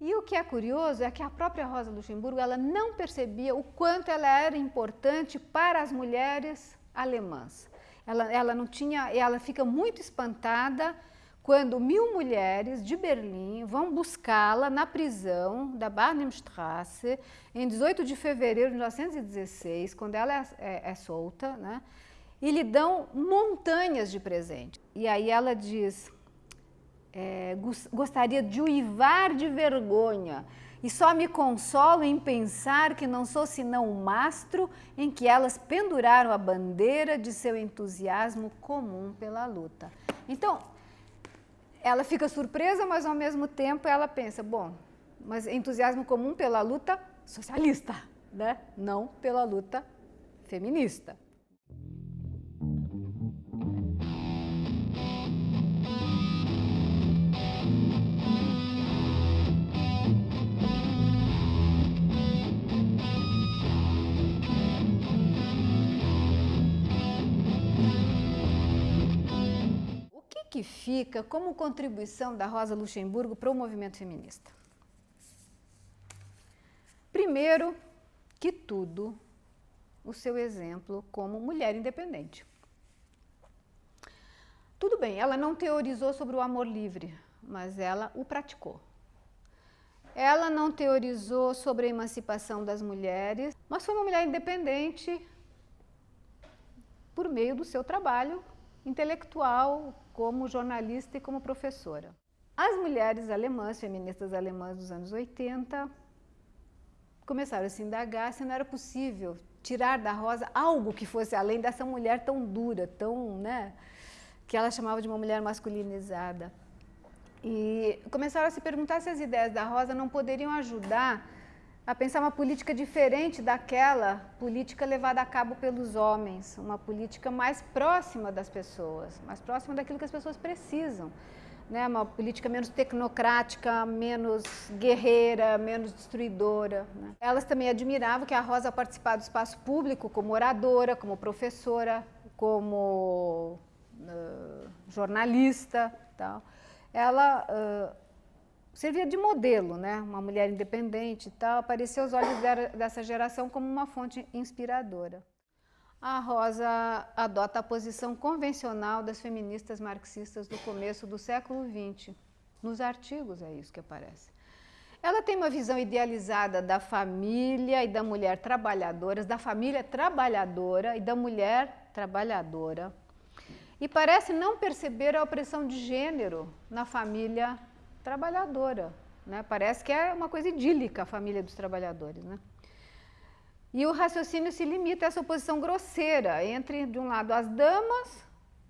E o que é curioso é que a própria Rosa Luxemburgo ela não percebia o quanto ela era importante para as mulheres alemãs. Ela, ela não tinha, ela fica muito espantada quando mil mulheres de Berlim vão buscá-la na prisão da Barnimstrasse em 18 de fevereiro de 1916, quando ela é, é, é solta, né? e lhe dão montanhas de presente. E aí ela diz, é, gostaria de uivar de vergonha e só me consolo em pensar que não sou senão o mastro em que elas penduraram a bandeira de seu entusiasmo comum pela luta. Então, ela fica surpresa, mas ao mesmo tempo ela pensa, bom, mas entusiasmo comum pela luta socialista, né? não pela luta feminista. Que fica como contribuição da Rosa Luxemburgo para o movimento feminista? Primeiro que tudo, o seu exemplo como mulher independente. Tudo bem, ela não teorizou sobre o amor livre, mas ela o praticou. Ela não teorizou sobre a emancipação das mulheres, mas foi uma mulher independente por meio do seu trabalho intelectual, como jornalista e como professora. As mulheres alemãs, feministas alemãs dos anos 80, começaram a se indagar se não era possível tirar da Rosa algo que fosse além dessa mulher tão dura, tão, né, que ela chamava de uma mulher masculinizada. E começaram a se perguntar se as ideias da Rosa não poderiam ajudar a pensar uma política diferente daquela política levada a cabo pelos homens, uma política mais próxima das pessoas, mais próxima daquilo que as pessoas precisam. Né? Uma política menos tecnocrática, menos guerreira, menos destruidora. Né? Elas também admiravam que a Rosa participasse do espaço público como oradora, como professora, como uh, jornalista. Tal. Ela uh, servia de modelo, né? uma mulher independente e tal, apareceu aos olhos dessa geração como uma fonte inspiradora. A Rosa adota a posição convencional das feministas marxistas do começo do século XX. Nos artigos é isso que aparece. Ela tem uma visão idealizada da família e da mulher trabalhadoras, da família trabalhadora e da mulher trabalhadora. E parece não perceber a opressão de gênero na família trabalhadora. Né? Parece que é uma coisa idílica a família dos trabalhadores. Né? E o raciocínio se limita a essa oposição grosseira entre, de um lado, as damas,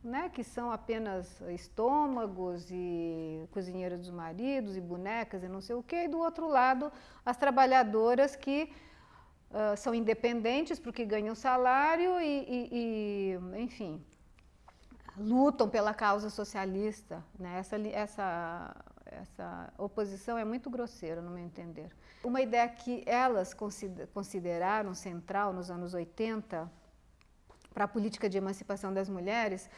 né, que são apenas estômagos e cozinheiras dos maridos e bonecas e não sei o quê, e do outro lado, as trabalhadoras que uh, são independentes porque ganham salário e, e, e, enfim, lutam pela causa socialista. Né? Essa, essa essa oposição é muito grosseira, no meu entender. Uma ideia que elas consideraram central nos anos 80 para a política de emancipação das mulheres,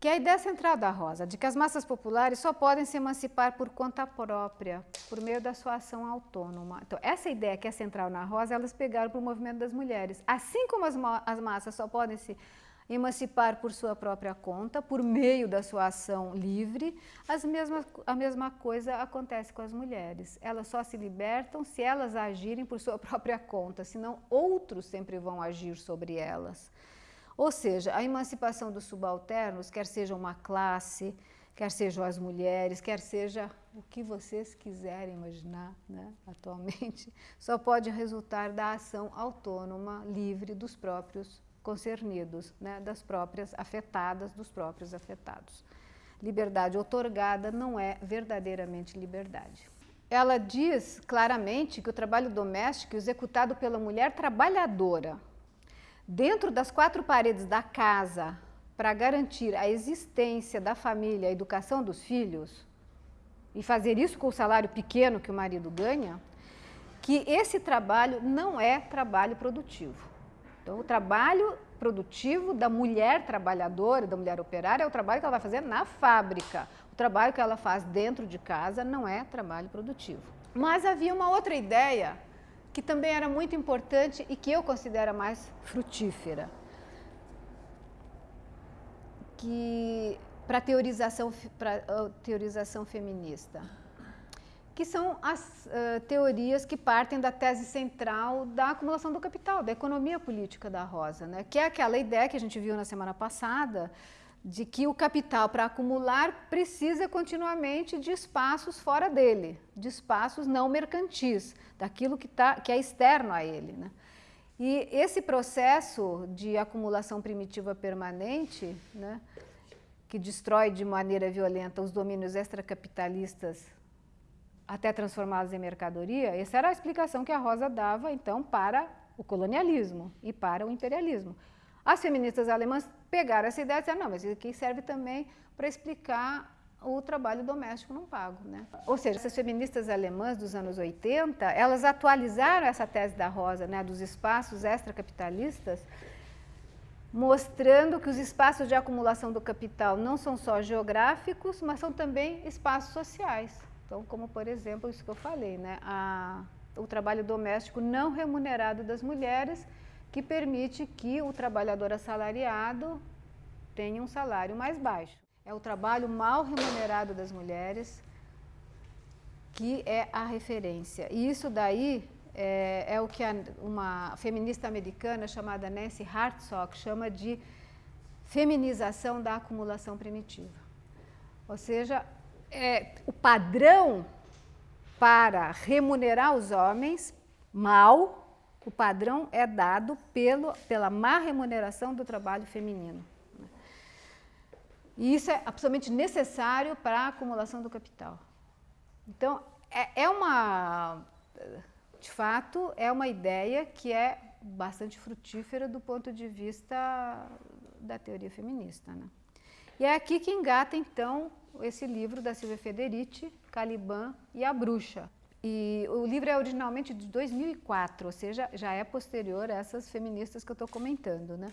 que é a ideia central da Rosa, de que as massas populares só podem se emancipar por conta própria, por meio da sua ação autônoma. Então, essa ideia que é central na Rosa, elas pegaram para o movimento das mulheres. Assim como as, as massas só podem se emancipar por sua própria conta, por meio da sua ação livre, as mesmas, a mesma coisa acontece com as mulheres. Elas só se libertam se elas agirem por sua própria conta, senão outros sempre vão agir sobre elas. Ou seja, a emancipação dos subalternos, quer seja uma classe, quer sejam as mulheres, quer seja o que vocês quiserem imaginar né, atualmente, só pode resultar da ação autônoma, livre dos próprios concernidos, né, das próprias afetadas, dos próprios afetados. Liberdade otorgada não é verdadeiramente liberdade. Ela diz claramente que o trabalho doméstico executado pela mulher trabalhadora dentro das quatro paredes da casa para garantir a existência da família, a educação dos filhos, e fazer isso com o salário pequeno que o marido ganha, que esse trabalho não é trabalho produtivo. Então, o trabalho produtivo da mulher trabalhadora, da mulher operária, é o trabalho que ela vai fazer na fábrica. O trabalho que ela faz dentro de casa não é trabalho produtivo. Mas havia uma outra ideia que também era muito importante e que eu considero mais frutífera, que para teorização para teorização feminista, que são as uh, teorias que partem da tese central da acumulação do capital, da economia política da Rosa, né? que é aquela ideia que a gente viu na semana passada de que o capital para acumular precisa continuamente de espaços fora dele, de espaços não mercantis, daquilo que, tá, que é externo a ele. Né? E esse processo de acumulação primitiva permanente, né, que destrói de maneira violenta os domínios extracapitalistas até transformá-los em mercadoria, essa era a explicação que a Rosa dava, então, para o colonialismo e para o imperialismo. As feministas alemãs pegaram essa ideia e disseram, não, mas isso aqui serve também para explicar o trabalho doméstico não pago. Né? Ou seja, essas feministas alemãs dos anos 80, elas atualizaram essa tese da Rosa, né, dos espaços extracapitalistas, mostrando que os espaços de acumulação do capital não são só geográficos, mas são também espaços sociais. Então, como por exemplo, isso que eu falei, né, a, o trabalho doméstico não remunerado das mulheres, que permite que o trabalhador assalariado tenha um salário mais baixo. É o trabalho mal remunerado das mulheres que é a referência. E isso daí é, é o que a, uma feminista americana chamada Nancy Hartsock chama de feminização da acumulação primitiva. Ou seja, é, o padrão para remunerar os homens mal o padrão é dado pelo, pela má remuneração do trabalho feminino. E isso é absolutamente necessário para a acumulação do capital. Então, é, é uma, de fato, é uma ideia que é bastante frutífera do ponto de vista da teoria feminista. Né? E é aqui que engata, então, esse livro da Silvia Federici, Caliban e a Bruxa, e o livro é originalmente de 2004, ou seja, já é posterior a essas feministas que eu estou comentando. Né?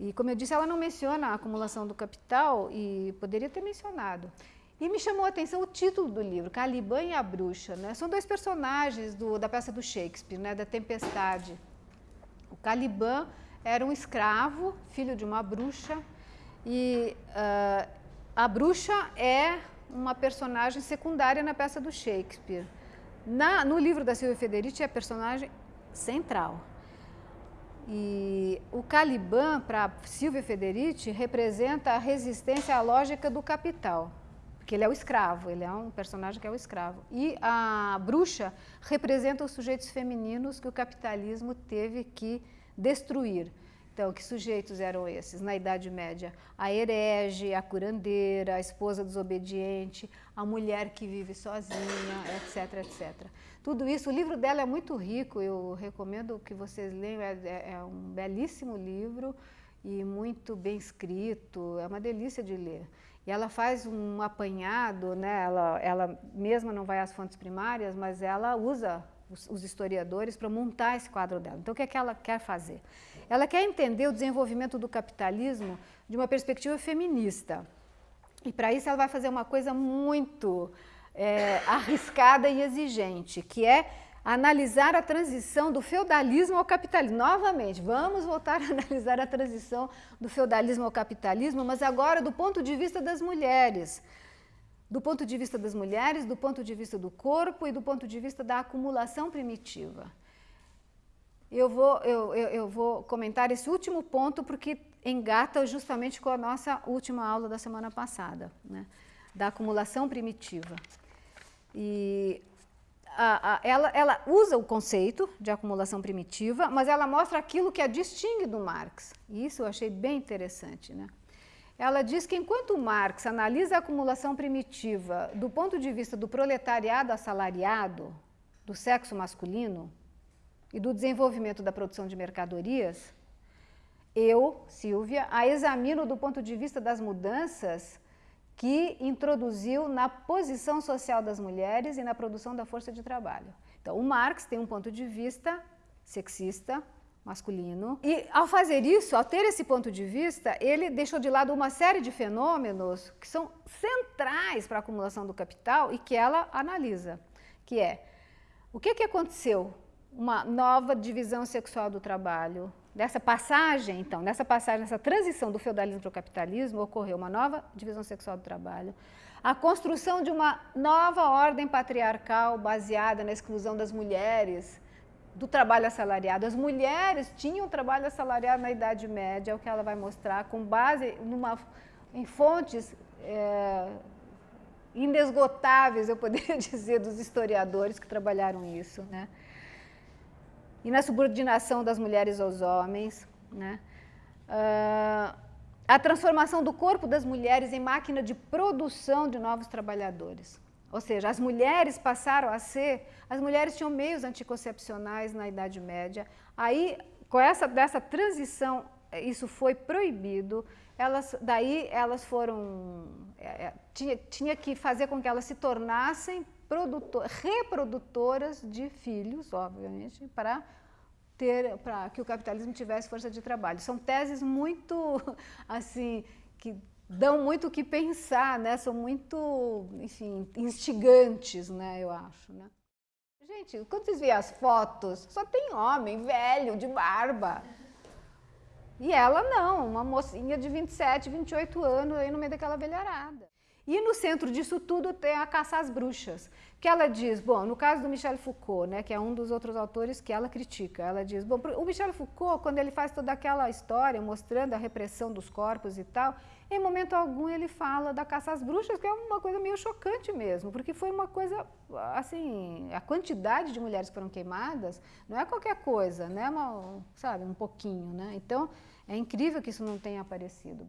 E, como eu disse, ela não menciona a acumulação do capital e poderia ter mencionado. E me chamou a atenção o título do livro, Caliban e a Bruxa. Né? São dois personagens do, da peça do Shakespeare, né? da Tempestade. O Caliban era um escravo, filho de uma bruxa, e uh, a bruxa é uma personagem secundária na peça do Shakespeare. Na, no livro da Silvia Federici é a personagem central. E o Caliban, para Silvia Federici, representa a resistência à lógica do capital, porque ele é o escravo, ele é um personagem que é o escravo. E a bruxa representa os sujeitos femininos que o capitalismo teve que destruir. Então, que sujeitos eram esses na Idade Média? A herege, a curandeira, a esposa desobediente, a mulher que vive sozinha, etc, etc. Tudo isso, o livro dela é muito rico, eu recomendo que vocês leiam, é, é, é um belíssimo livro e muito bem escrito, é uma delícia de ler. E ela faz um apanhado, né? ela, ela mesma não vai às fontes primárias, mas ela usa os, os historiadores para montar esse quadro dela. Então, o que é que ela quer fazer? Ela quer entender o desenvolvimento do capitalismo de uma perspectiva feminista. E para isso ela vai fazer uma coisa muito é, arriscada e exigente, que é analisar a transição do feudalismo ao capitalismo. Novamente, vamos voltar a analisar a transição do feudalismo ao capitalismo, mas agora do ponto de vista das mulheres. Do ponto de vista das mulheres, do ponto de vista do corpo e do ponto de vista da acumulação primitiva. Eu vou, eu, eu, eu vou comentar esse último ponto porque engata justamente com a nossa última aula da semana passada, né, da acumulação primitiva. E a, a, ela, ela usa o conceito de acumulação primitiva, mas ela mostra aquilo que a distingue do Marx. E isso eu achei bem interessante. Né? Ela diz que enquanto Marx analisa a acumulação primitiva do ponto de vista do proletariado assalariado, do sexo masculino, e do desenvolvimento da produção de mercadorias, eu, Silvia, a examino do ponto de vista das mudanças que introduziu na posição social das mulheres e na produção da força de trabalho. Então, o Marx tem um ponto de vista sexista, masculino, e ao fazer isso, ao ter esse ponto de vista, ele deixou de lado uma série de fenômenos que são centrais para a acumulação do capital e que ela analisa que é o que, que aconteceu? Uma nova divisão sexual do trabalho. Nessa passagem, então, nessa passagem, nessa transição do feudalismo para o capitalismo, ocorreu uma nova divisão sexual do trabalho, a construção de uma nova ordem patriarcal baseada na exclusão das mulheres do trabalho assalariado. As mulheres tinham trabalho assalariado na Idade Média, é o que ela vai mostrar, com base numa, em fontes é, inesgotáveis, eu poderia dizer, dos historiadores que trabalharam isso. Né? E na subordinação das mulheres aos homens. Né? Uh, a transformação do corpo das mulheres em máquina de produção de novos trabalhadores. Ou seja, as mulheres passaram a ser, as mulheres tinham meios anticoncepcionais na Idade Média, aí com essa dessa transição isso foi proibido, elas, daí elas foram, é, tinha, tinha que fazer com que elas se tornassem produtor, reprodutoras de filhos, obviamente, para ter, para que o capitalismo tivesse força de trabalho. São teses muito, assim, que dão muito o que pensar, né? São muito, enfim, instigantes, né? Eu acho, né? Gente, quando vocês veem as fotos, só tem homem velho, de barba. E ela não, uma mocinha de 27, 28 anos aí no meio daquela velharada. E no centro disso tudo tem a caça às bruxas, que ela diz, bom, no caso do Michel Foucault, né, que é um dos outros autores que ela critica, ela diz, bom, o Michel Foucault, quando ele faz toda aquela história mostrando a repressão dos corpos e tal, em momento algum ele fala da caça às bruxas, que é uma coisa meio chocante mesmo, porque foi uma coisa, assim, a quantidade de mulheres que foram queimadas não é qualquer coisa, né, uma, sabe, um pouquinho, né, então é incrível que isso não tenha aparecido.